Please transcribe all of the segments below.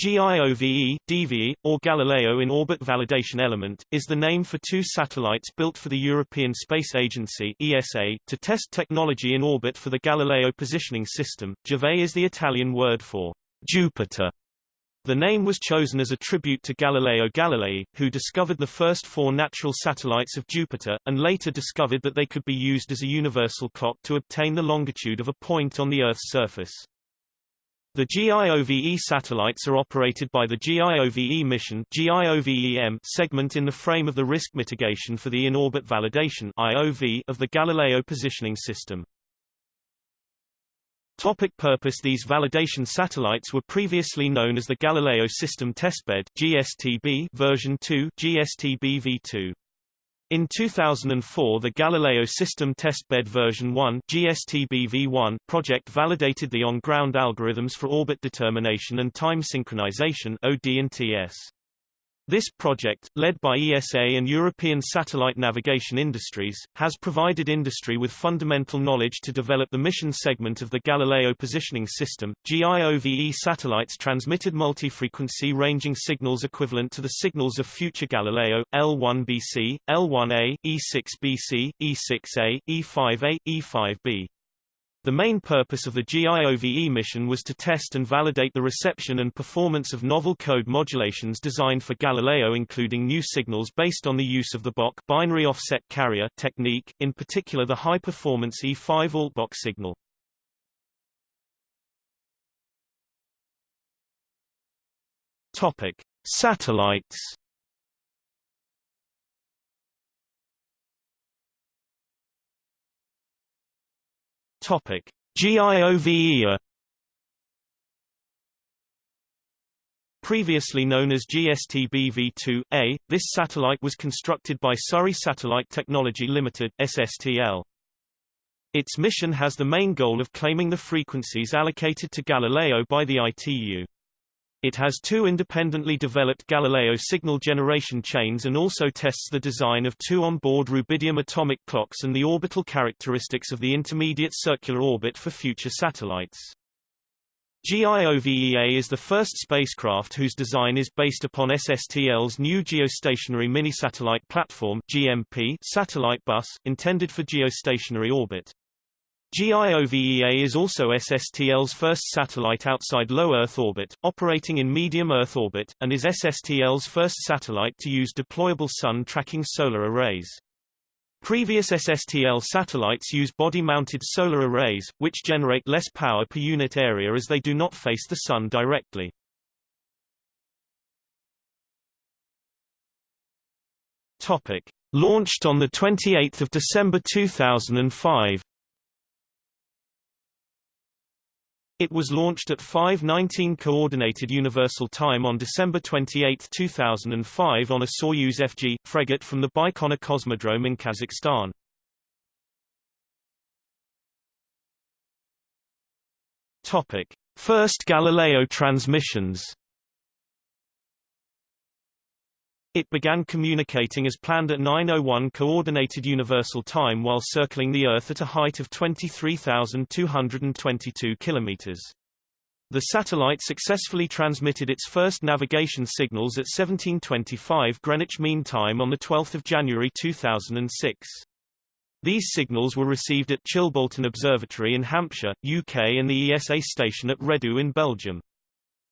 GIOVE, DVE, or Galileo in-orbit validation element, is the name for two satellites built for the European Space Agency ESA, to test technology in orbit for the Galileo positioning system. Giove is the Italian word for Jupiter. The name was chosen as a tribute to Galileo Galilei, who discovered the first four natural satellites of Jupiter, and later discovered that they could be used as a universal clock to obtain the longitude of a point on the Earth's surface. The GIOVE satellites are operated by the GIOVE mission segment in the frame of the risk mitigation for the in-orbit validation IOV of the Galileo positioning system. Topic purpose These validation satellites were previously known as the Galileo System Testbed GSTB version 2 GSTB v2. In 2004 the Galileo System Testbed version 1 GSTB-V1 project validated the on-ground algorithms for orbit determination and time synchronization OD&TS. This project, led by ESA and European Satellite Navigation Industries, has provided industry with fundamental knowledge to develop the mission segment of the Galileo Positioning System. GIOVE satellites transmitted multi-frequency ranging signals equivalent to the signals of future Galileo, L1BC, L1A, E6BC, E6A, E5A, E5B. The main purpose of the GIOVE mission was to test and validate the reception and performance of novel code modulations designed for Galileo including new signals based on the use of the BOC binary offset carrier technique, in particular the high-performance E5 ALT-BOC signal. Topic: Satellites Topic: GIOVEA Previously known as GSTB-V2A, this satellite was constructed by Surrey Satellite Technology Limited (SSTL). Its mission has the main goal of claiming the frequencies allocated to Galileo by the ITU. It has two independently developed Galileo signal generation chains and also tests the design of two on-board rubidium atomic clocks and the orbital characteristics of the intermediate circular orbit for future satellites. GIOVEA is the first spacecraft whose design is based upon SSTL's new geostationary mini-satellite platform GMP satellite bus, intended for geostationary orbit. GIOVEA is also SSTL's first satellite outside low Earth orbit, operating in medium Earth orbit, and is SSTL's first satellite to use deployable sun-tracking solar arrays. Previous SSTL satellites use body-mounted solar arrays, which generate less power per unit area as they do not face the sun directly. Topic. Launched on 28 December 2005 It was launched at 5:19 Coordinated Universal Time on December 28, 2005 on a Soyuz FG Fregat from the Baikonur Cosmodrome in Kazakhstan. Topic: First Galileo transmissions. It began communicating as planned at 9.01 Coordinated Universal Time while circling the Earth at a height of 23,222 kilometers. The satellite successfully transmitted its first navigation signals at 1725 Greenwich Mean Time on 12 January 2006. These signals were received at Chilbolton Observatory in Hampshire, UK and the ESA station at Redu in Belgium.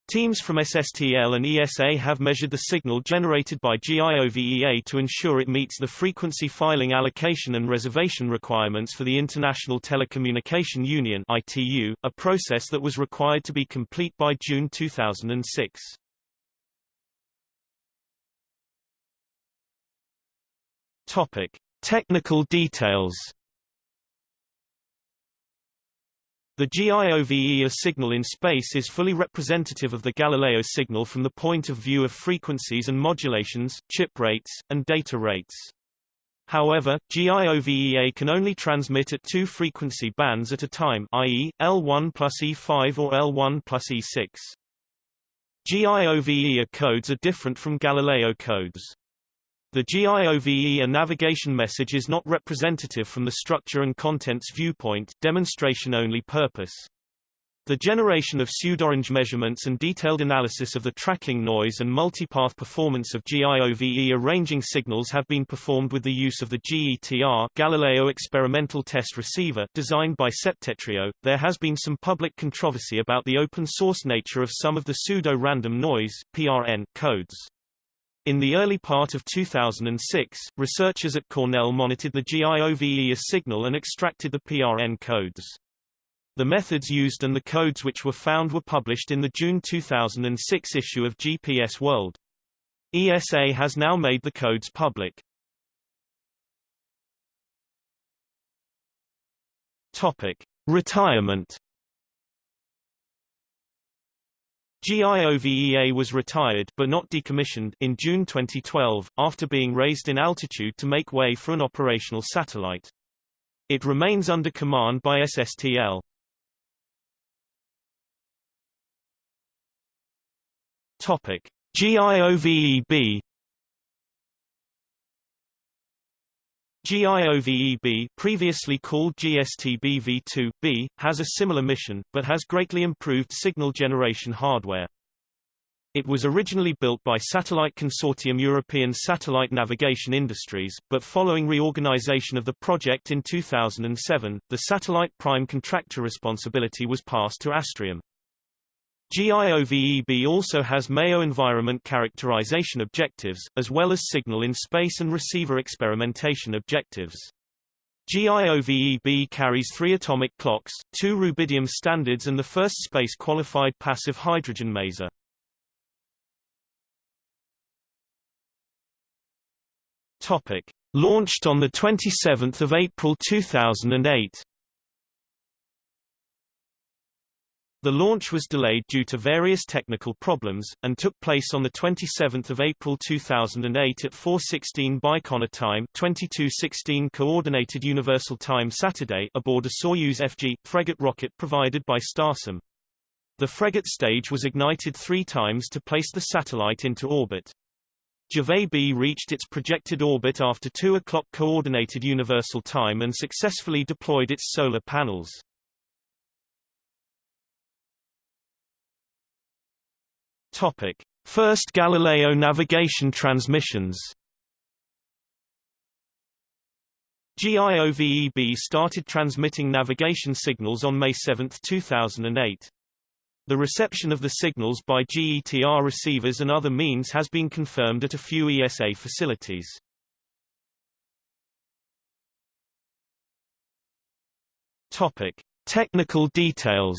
Teams from SSTL and ESA have measured the signal generated by GIOVEA to ensure it meets the frequency filing allocation and reservation requirements for the International Telecommunication Union ITU, a process that was required to be complete by June 2006. Topic: Technical details The GIOVEA signal in space is fully representative of the Galileo signal from the point of view of frequencies and modulations, chip rates, and data rates. However, GIOVEA can only transmit at two frequency bands at a time i.e., L1 plus E5 or L1 plus E6. GIOVEA codes are different from Galileo codes. The GIOVE a navigation message is not representative from the structure and contents viewpoint demonstration-only purpose. The generation of pseudorange measurements and detailed analysis of the tracking noise and multipath performance of GIOVEA ranging signals have been performed with the use of the GETR Galileo Experimental Test Receiver designed by Septentrio. There has been some public controversy about the open source nature of some of the pseudo-random noise PRN codes. In the early part of 2006, researchers at Cornell monitored the GIOVE signal and extracted the PRN codes. The methods used and the codes which were found were published in the June 2006 issue of GPS World. ESA has now made the codes public. Topic: Retirement. GIOVEA was retired but not decommissioned in June 2012 after being raised in altitude to make way for an operational satellite. It remains under command by SSTL. Topic: GIOVEB GIOVEB previously called GSTB V2B, has a similar mission, but has greatly improved signal generation hardware. It was originally built by Satellite Consortium European Satellite Navigation Industries, but following reorganization of the project in 2007, the satellite prime contractor responsibility was passed to Astrium. GIOVEB also has MEO environment characterization objectives, as well as signal in space and receiver experimentation objectives. GIOVEB carries three atomic clocks, two rubidium standards and the first space-qualified passive hydrogen maser. Launched on 27 April 2008 The launch was delayed due to various technical problems, and took place on 27 April 2008 at 4.16 Baikonur time 22.16 Coordinated Universal Time Saturday aboard a Soyuz FG, Fregat rocket provided by Starsem. The Fregat stage was ignited three times to place the satellite into orbit. Giove B reached its projected orbit after 2 o'clock Coordinated Universal Time and successfully deployed its solar panels. Topic: First Galileo navigation transmissions. GIOVEB started transmitting navigation signals on May 7, 2008. The reception of the signals by GETR receivers and other means has been confirmed at a few ESA facilities. Topic: Technical details.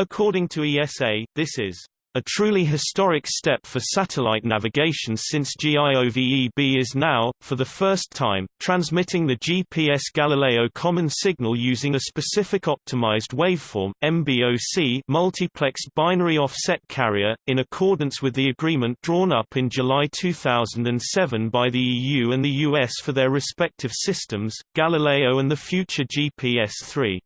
According to ESA, this is a truly historic step for satellite navigation since GIOVEB is now, for the first time, transmitting the GPS Galileo common signal using a specific optimized waveform MBOC multiplexed binary offset carrier, in accordance with the agreement drawn up in July 2007 by the EU and the US for their respective systems, Galileo and the future GPS-3.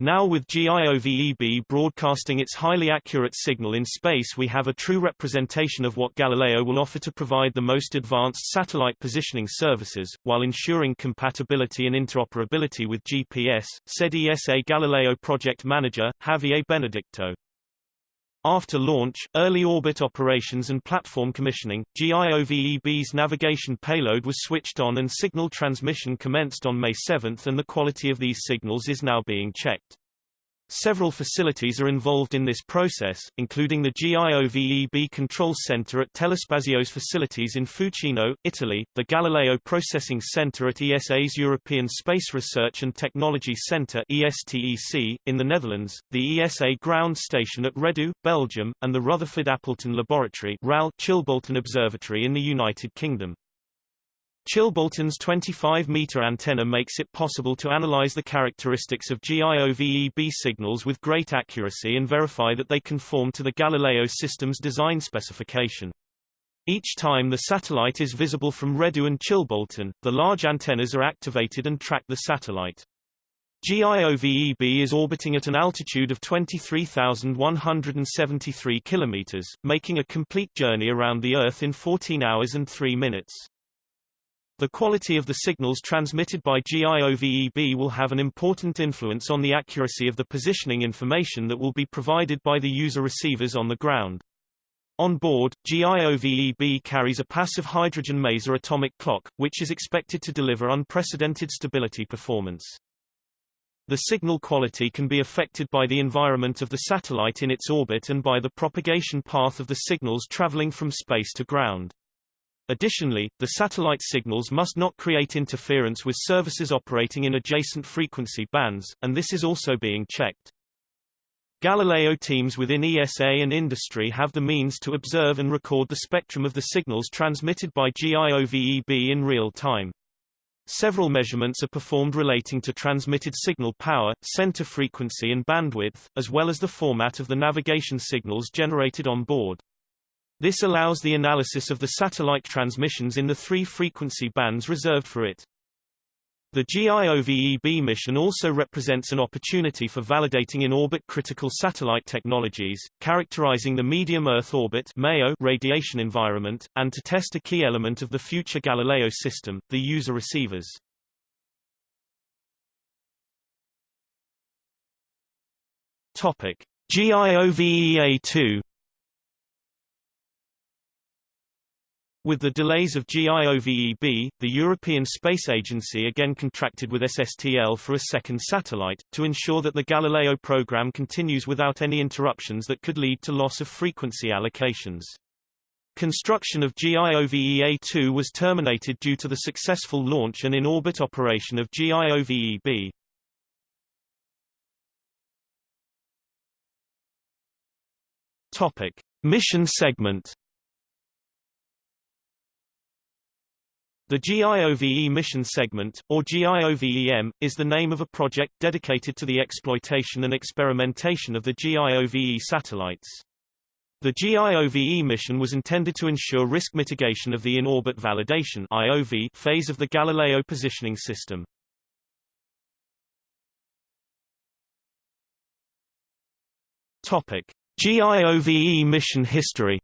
Now with GIOVEB broadcasting its highly accurate signal in space we have a true representation of what Galileo will offer to provide the most advanced satellite positioning services, while ensuring compatibility and interoperability with GPS, said ESA Galileo project manager, Javier Benedicto. After launch, early orbit operations and platform commissioning, GIOVEB's navigation payload was switched on and signal transmission commenced on May 7 and the quality of these signals is now being checked. Several facilities are involved in this process, including the GIOVEB Control Center at Telespazio's facilities in Fucino, Italy, the Galileo Processing Center at ESA's European Space Research and Technology Center ESTEC, in the Netherlands, the ESA Ground Station at Redu, Belgium, and the Rutherford Appleton Laboratory RAL Chilbolton Observatory in the United Kingdom. Chilbolton's 25-meter antenna makes it possible to analyze the characteristics of GIOVEB signals with great accuracy and verify that they conform to the Galileo system's design specification. Each time the satellite is visible from Redu and Chilbolton, the large antennas are activated and track the satellite. GIOVEB is orbiting at an altitude of 23,173 kilometers, making a complete journey around the Earth in 14 hours and 3 minutes. The quality of the signals transmitted by GIOVEB will have an important influence on the accuracy of the positioning information that will be provided by the user receivers on the ground. On board, GIOVEB carries a passive hydrogen maser atomic clock, which is expected to deliver unprecedented stability performance. The signal quality can be affected by the environment of the satellite in its orbit and by the propagation path of the signals traveling from space to ground. Additionally, the satellite signals must not create interference with services operating in adjacent frequency bands, and this is also being checked. Galileo teams within ESA and industry have the means to observe and record the spectrum of the signals transmitted by GIOVEB in real time. Several measurements are performed relating to transmitted signal power, center frequency and bandwidth, as well as the format of the navigation signals generated on board. This allows the analysis of the satellite transmissions in the three frequency bands reserved for it. The GIOVEB mission also represents an opportunity for validating in-orbit critical satellite technologies, characterizing the medium Earth orbit radiation environment, and to test a key element of the future Galileo system, the user receivers. Topic: GIOVEA-2 With the delays of GIOVEB, the European Space Agency again contracted with SSTL for a second satellite, to ensure that the Galileo program continues without any interruptions that could lead to loss of frequency allocations. Construction of GIOVEA-2 was terminated due to the successful launch and in-orbit operation of GIOVEB. Topic. Mission segment The GIOVE mission segment, or GIOVEM, is the name of a project dedicated to the exploitation and experimentation of the GIOVE satellites. The GIOVE mission was intended to ensure risk mitigation of the in-orbit validation IOV phase of the Galileo positioning system. Topic: GIOVE mission history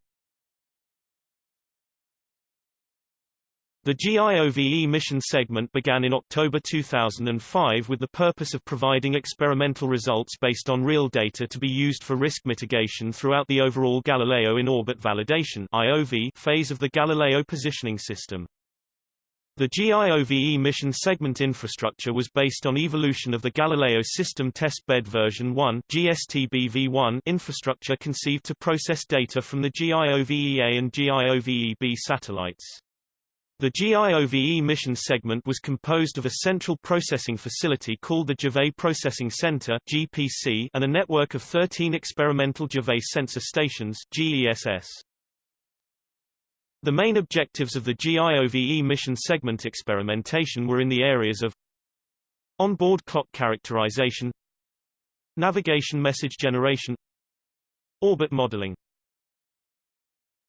The GIOVE mission segment began in October 2005 with the purpose of providing experimental results based on real data to be used for risk mitigation throughout the overall Galileo in-orbit validation IOV phase of the Galileo positioning system. The GIOVE mission segment infrastructure was based on evolution of the Galileo System Testbed version 1 GSTB-V1 infrastructure conceived to process data from the GIOVEA and GIOVEB satellites. The GIOVE mission segment was composed of a central processing facility called the GIOVE Processing Center (GPC) and a network of 13 experimental GIOVE sensor stations (GESS). The main objectives of the GIOVE mission segment experimentation were in the areas of onboard clock characterization, navigation message generation, orbit modeling.